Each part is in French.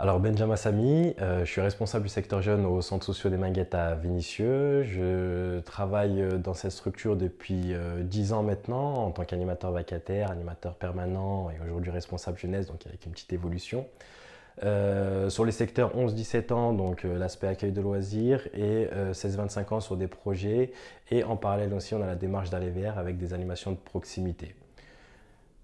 Alors Benjamin Samy, euh, je suis responsable du secteur jeune au centre social des Minguettes à Vénissieux. Je travaille euh, dans cette structure depuis euh, 10 ans maintenant en tant qu'animateur vacataire, animateur permanent et aujourd'hui responsable jeunesse, donc avec une petite évolution. Euh, sur les secteurs 11-17 ans, donc l'aspect accueil de loisirs et 16-25 ans sur des projets et en parallèle aussi on a la démarche d'aller vers avec des animations de proximité.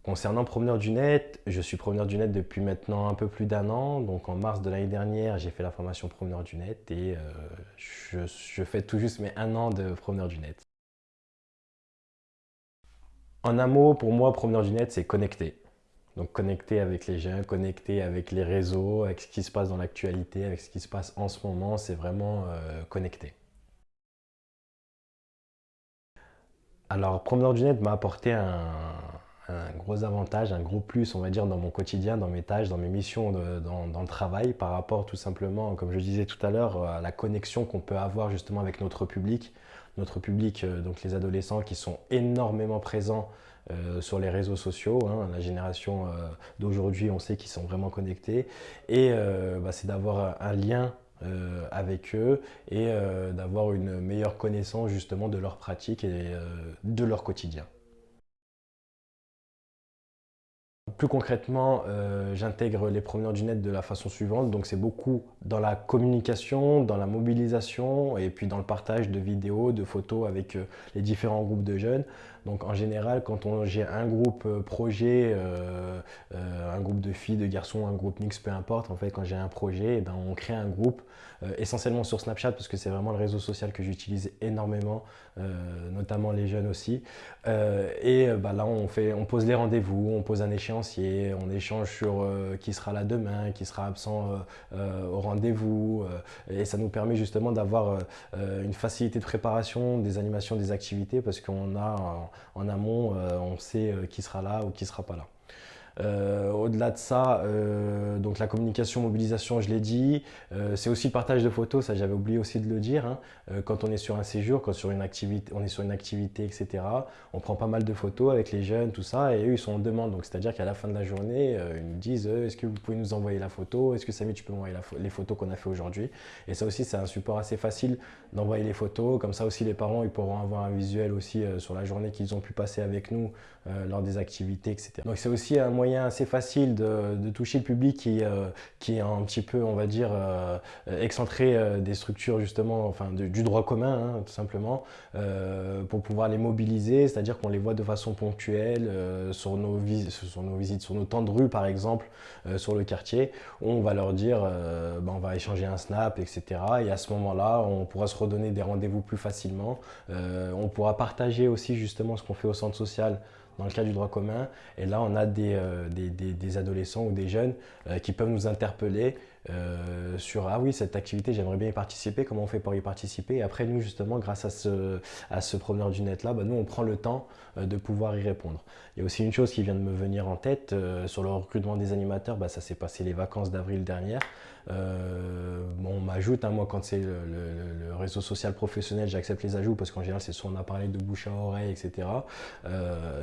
Concernant Promeneur du Net, je suis promeneur du Net depuis maintenant un peu plus d'un an. Donc en mars de l'année dernière, j'ai fait la formation Promeneur du Net et euh, je, fais tout juste mes un an de Promeneur du Net. En un mot, pour moi, Promeneur du Net, c'est connecter. Donc connecter avec les jeunes, connecter avec les réseaux, avec ce qui se passe dans l'actualité, avec ce qui se passe en ce moment, c'est vraiment euh, connecter. Alors, Promeneur du Net m'a apporté un, un gros avantage, un gros plus, on va dire, dans mon quotidien, dans mes tâches, dans mes missions, dans, le travail, par rapport tout simplement, comme je disais tout à l'heure, à la connexion qu'on peut avoir justement avec notre public. Notre public, euh, donc les adolescents qui sont énormément présents euh, sur les réseaux sociaux. Hein. la génération euh, d'aujourd'hui, on sait qu'ils sont vraiment connectés. Et bah, c'est d'avoir un lien avec eux et d'avoir une meilleure connaissance justement de leurs pratiques et de leur quotidien. Plus concrètement, euh, j'intègre les promeneurs du net de la façon suivante. Donc c'est beaucoup dans la communication, dans la mobilisation et puis dans le partage de vidéos, de photos avec euh, les différents groupes de jeunes. Donc en général, quand j'ai un groupe euh, projet, un groupe de filles, de garçons, un groupe mix, peu importe, en fait quand j'ai un projet, eh ben, on crée un groupe essentiellement sur Snapchat parce que c'est vraiment le réseau social que j'utilise énormément, notamment les jeunes aussi. et bah, là, on, fait, on pose les rendez-vous, on pose un on échange sur euh, qui sera là demain, qui sera absent euh, euh, au rendez-vous. et ça nous permet justement d'avoir une facilité de préparation des animations, des activités, parce qu'on a en amont, on sait qui sera là ou qui sera pas là. Euh, au-delà de ça, euh, donc la communication, mobilisation, je l'ai dit. Euh, c'est aussi le partage de photos, ça j'avais oublié aussi de le dire. Hein. quand on est sur un séjour, quand sur une activité, on est sur une activité, etc., on prend pas mal de photos avec les jeunes, tout ça, et eux, ils sont en demande. Donc c'est-à-dire qu'à la fin de la journée, ils nous disent est-ce que vous pouvez nous envoyer la photo? Est-ce que Samy, tu peux m'envoyer les photos qu'on a fait aujourd'hui? Et ça aussi, c'est un support assez facile d'envoyer les photos. Comme ça aussi, les parents, ils pourront avoir un visuel aussi sur la journée qu'ils ont pu passer avec nous lors des activités, etc. Donc c'est aussi un moyen assez facile de, toucher le public qui, euh, qui est un petit peu, on va dire, euh, excentré euh, des structures justement, enfin du droit commun, hein, tout simplement, pour pouvoir les mobiliser, c'est-à-dire qu'on les voit de façon ponctuelle sur, nos sur nos visites, sur nos temps de rue par exemple, sur le quartier, on va leur dire, ben, on va échanger un snap, etc. Et à ce moment-là, on pourra se redonner des rendez-vous plus facilement. on pourra partager aussi justement ce qu'on fait au centre social dans le cas du droit commun. Et là, on a des, euh, des, adolescents ou des jeunes euh, qui peuvent nous interpeller euh, sur « Ah oui, cette activité, j'aimerais bien y participer, comment on fait pour y participer ?» Et après, nous, justement, grâce à ce, à ce promeneur du net-là, bah, nous, on prend le temps de pouvoir y répondre. Il y a aussi une chose qui vient de me venir en tête, sur le recrutement des animateurs, bah, ça s'est passé les vacances d'avril dernière. on m'ajoute, hein, moi, quand c'est le, réseau social professionnel, j'accepte les ajouts parce qu'en général, c'est soit on a parlé de bouche à oreille, etc.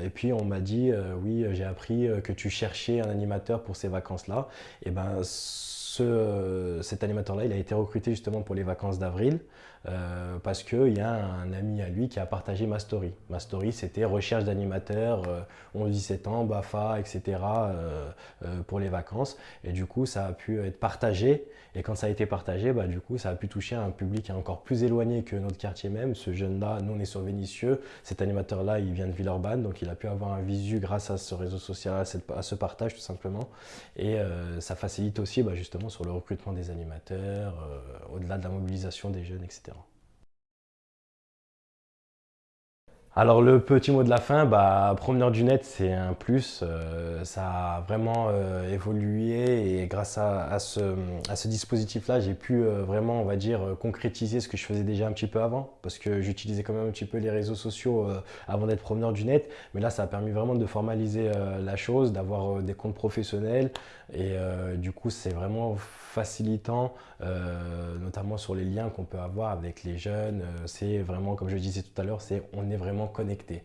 et puis, on m'a dit, euh, oui, j'ai appris euh, que tu cherchais un animateur pour ces vacances-là. Et ben, ce, cet animateur-là, il a été recruté justement pour les vacances d'avril. Euh, parce qu'il y a un ami à lui qui a partagé ma story. Ma story, c'était recherche d'animateurs, euh, 11-17 ans, BAFA, etc. Euh, pour les vacances. Et du coup, ça a pu être partagé. Et quand ça a été partagé, bah, du coup, ça a pu toucher un public encore plus éloigné que notre quartier même. Ce jeune-là, nous, on est sur Vénissieux. Cet animateur-là, il vient de Villeurbanne, donc il a pu avoir un visu grâce à ce réseau social, à, ce partage, tout simplement. Et ça facilite aussi, bah, justement, sur le recrutement des animateurs, au-delà de la mobilisation des jeunes, etc. Alors le petit mot de la fin, bah, promeneur du net c'est un plus, euh, ça a vraiment euh, évolué et grâce à, ce, dispositif là j'ai pu euh, vraiment on va dire concrétiser ce que je faisais déjà un petit peu avant parce que j'utilisais quand même un petit peu les réseaux sociaux avant d'être promeneur du net. Mais là ça a permis vraiment de formaliser la chose, d'avoir des comptes professionnels et du coup c'est vraiment facilitant notamment sur les liens qu'on peut avoir avec les jeunes, c'est vraiment comme je disais tout à l'heure, c'est on est vraiment connecté.